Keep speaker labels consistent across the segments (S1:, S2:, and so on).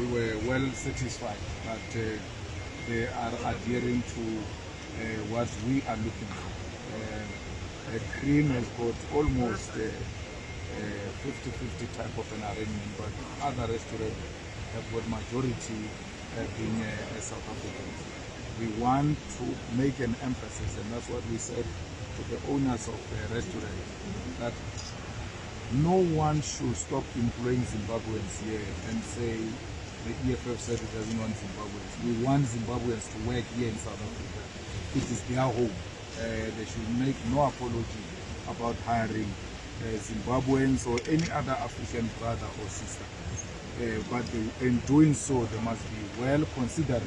S1: we were well satisfied that uh, they are adhering to uh, what we are looking for. Uh, uh, Cream has got almost 50-50 type of an arrangement, but other restaurants have got majority uh, being uh, South Africans. We want to make an emphasis, and that's what we said to the owners of the restaurant, that no one should stop employing Zimbabweans here and say the EFF said it doesn't want Zimbabweans. We want Zimbabweans to work here in South Africa. It is their home. Uh, they should make no apology about hiring uh, Zimbabweans or any other African brother or sister. Uh, but they, in doing so, they must be well considerate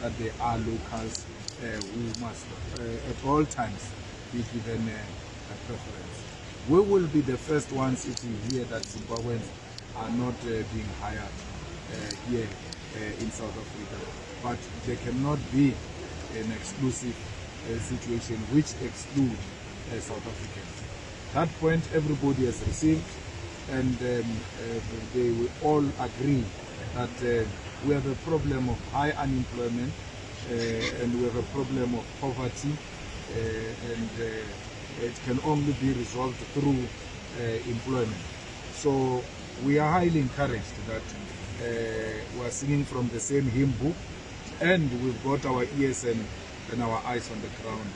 S1: that they are locals uh, who must uh, at all times be given uh, a preference. We will be the first ones sitting here that Zimbabweans are not uh, being hired here uh, in South Africa. But there cannot be an exclusive uh, situation which exclude uh, South Africans. That point everybody has received and um, uh, they will all agree that uh, we have a problem of high unemployment uh, and we have a problem of poverty uh, and uh, it can only be resolved through uh, employment. So we are highly encouraged that uh, we are singing from the same hymn book and we've got our ears and, and our eyes on the ground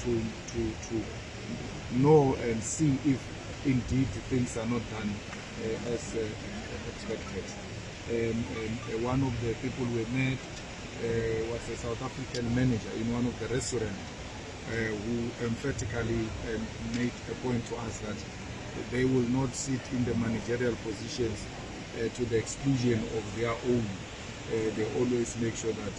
S1: to, to, to know and see if indeed things are not done uh, as uh, expected. Um, um, one of the people we met uh, was a South African manager in one of the restaurants uh, who emphatically um, made a point to us that they will not sit in the managerial positions uh, to the exclusion of their own. Uh, they always make sure that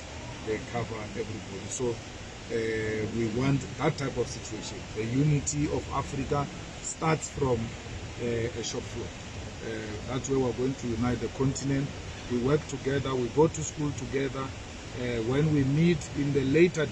S1: they cover everybody. So uh, we want that type of situation. The unity of Africa starts from uh, a shop floor. Uh, that's where we're going to unite the continent. We work together, we go to school together. When we meet in the later